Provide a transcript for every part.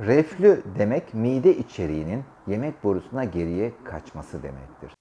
Reflü demek mide içeriğinin yemek borusuna geriye kaçması demektir.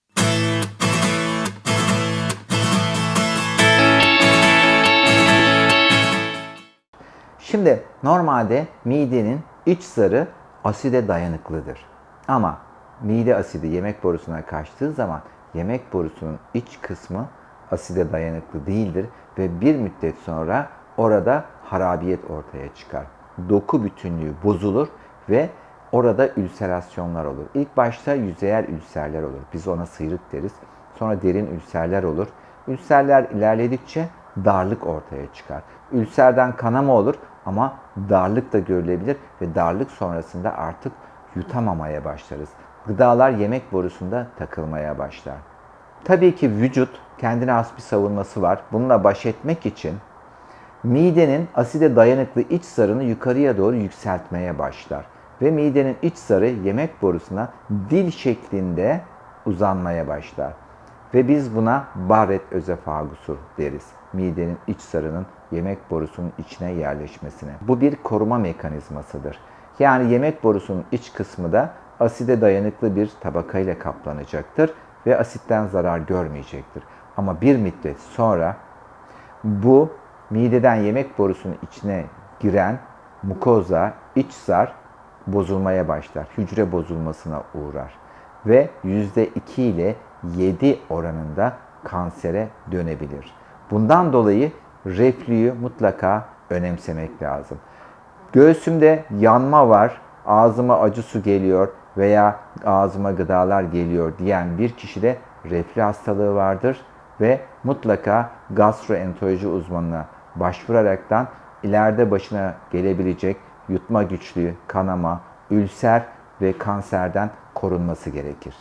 Şimdi normalde midenin iç zarı aside dayanıklıdır. Ama mide asidi yemek borusuna kaçtığı zaman yemek borusunun iç kısmı aside dayanıklı değildir ve bir müddet sonra orada harabiyet ortaya çıkar. Doku bütünlüğü bozulur ve orada ülserasyonlar olur. İlk başta yüzeyel ülserler olur. Biz ona sıyrık deriz. Sonra derin ülserler olur. Ülserler ilerledikçe darlık ortaya çıkar. Ülserden kanama olur ama darlık da görülebilir ve darlık sonrasında artık yutamamaya başlarız. Gıdalar yemek borusunda takılmaya başlar. Tabii ki vücut kendine has bir savunması var. Bununla baş etmek için midenin aside dayanıklı iç zarını yukarıya doğru yükseltmeye başlar. Ve midenin iç zarı yemek borusuna dil şeklinde uzanmaya başlar. Ve biz buna Barrett özefagusu deriz. Midenin iç zarının yemek borusunun içine yerleşmesine. Bu bir koruma mekanizmasıdır. Yani yemek borusunun iç kısmı da aside dayanıklı bir tabakayla kaplanacaktır ve asitten zarar görmeyecektir. Ama bir müddet sonra bu mideden yemek borusunun içine giren mukoza, iç zar bozulmaya başlar. Hücre bozulmasına uğrar ve %2 ile 7 oranında kansere dönebilir. Bundan dolayı reflüyü mutlaka önemsemek lazım. Göğsümde yanma var, ağzıma acı su geliyor veya ağzıma gıdalar geliyor diyen bir kişide reflü hastalığı vardır ve mutlaka gastroenteroloji uzmanına başvuraraktan ileride başına gelebilecek yutma güçlüğü, kanama, ülser ve kanserden korunması gerekir.